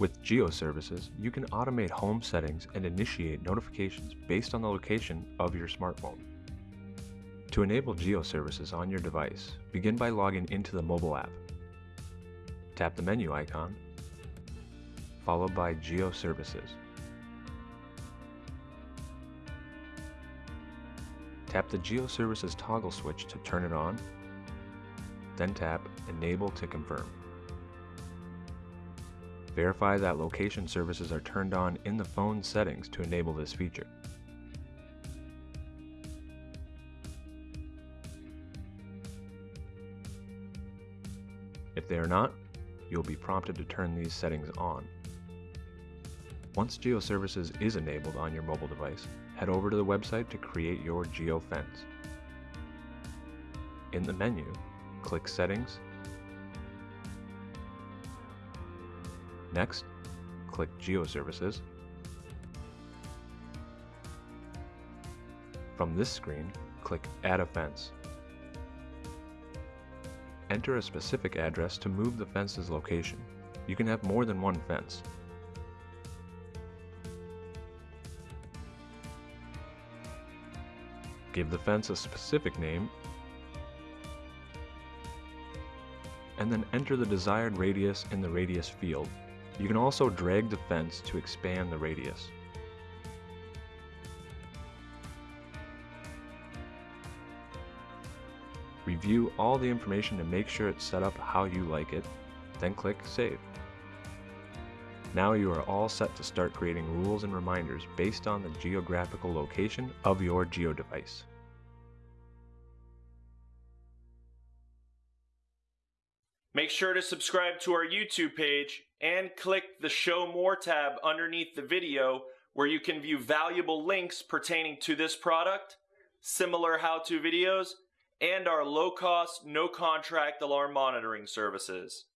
With GeoServices, you can automate home settings and initiate notifications based on the location of your smartphone. To enable GeoServices on your device, begin by logging into the mobile app. Tap the menu icon, followed by GeoServices. Tap the GeoServices toggle switch to turn it on, then tap Enable to confirm. Verify that location services are turned on in the phone settings to enable this feature. If they are not, you'll be prompted to turn these settings on. Once GeoServices is enabled on your mobile device, head over to the website to create your GeoFence. In the menu, click Settings. Next, click GeoServices. From this screen, click Add a Fence. Enter a specific address to move the fence's location. You can have more than one fence. Give the fence a specific name, and then enter the desired radius in the radius field. You can also drag the fence to expand the radius. Review all the information to make sure it's set up how you like it, then click Save. Now you are all set to start creating rules and reminders based on the geographical location of your GeoDevice. Make sure to subscribe to our YouTube page and click the Show More tab underneath the video where you can view valuable links pertaining to this product, similar how-to videos, and our low-cost, no-contract alarm monitoring services.